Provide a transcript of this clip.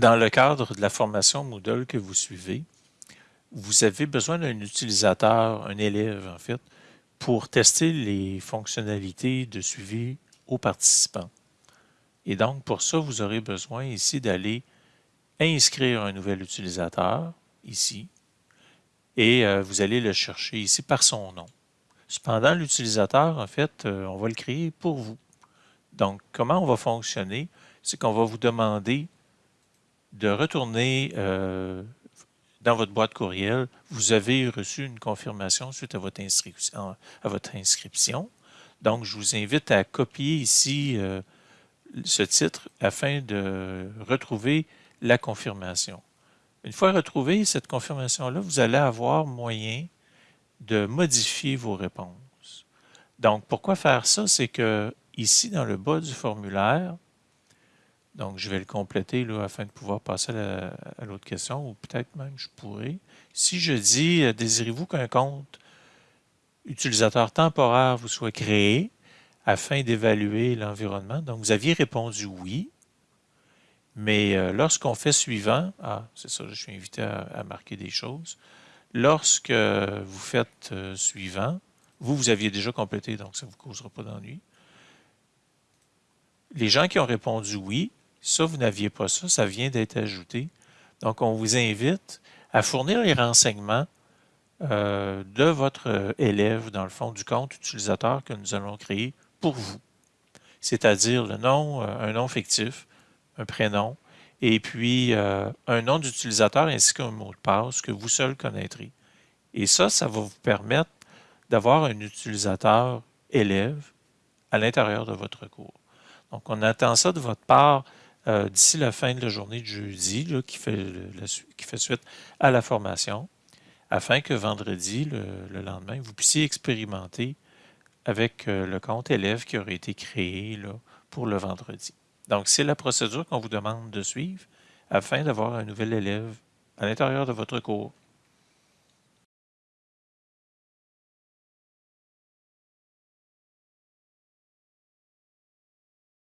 Dans le cadre de la formation Moodle que vous suivez, vous avez besoin d'un utilisateur, un élève en fait, pour tester les fonctionnalités de suivi aux participants. Et donc, pour ça, vous aurez besoin ici d'aller inscrire un nouvel utilisateur, ici, et euh, vous allez le chercher ici par son nom. Cependant, l'utilisateur, en fait, euh, on va le créer pour vous. Donc, comment on va fonctionner? C'est qu'on va vous demander de retourner euh, dans votre boîte courriel. Vous avez reçu une confirmation suite à votre inscription. Donc, je vous invite à copier ici ce titre afin de retrouver la confirmation. Une fois retrouvé cette confirmation-là, vous allez avoir moyen de modifier vos réponses. Donc, pourquoi faire ça? C'est que ici, dans le bas du formulaire, donc je vais le compléter là, afin de pouvoir passer à l'autre question, ou peut-être même je pourrais. Si je dis euh, « Désirez-vous qu'un compte utilisateur temporaire vous soit créé afin d'évaluer l'environnement? » Donc, vous aviez répondu « Oui ». Mais euh, lorsqu'on fait suivant, ah, c'est ça, je suis invité à, marquer des choses. Lorsque vous faites euh, suivant, vous, vous aviez déjà complété, donc ça ne vous causera pas d'ennui. Les gens qui ont répondu oui, ça, vous n'aviez pas ça, ça vient d'être ajouté. Donc, on vous invite à fournir les renseignements euh, de votre élève, dans le fond, du compte utilisateur que nous allons créer pour vous. C'est-à-dire le nom, un nom fictif, un prénom, et puis euh, un nom d'utilisateur ainsi qu'un mot de passe que vous seul connaîtrez. Et ça, ça va vous permettre d'avoir un utilisateur élève à l'intérieur de votre cours. Donc, on attend ça de votre part euh, d'ici la fin de la journée de jeudi, qui, fait suite à la formation, afin que vendredi, le, lendemain, vous puissiez expérimenter avec euh, le compte élève qui aurait été créé pour le vendredi. Donc, c'est la procédure qu'on vous demande de suivre afin d'avoir un nouvel élève à l'intérieur de votre cours.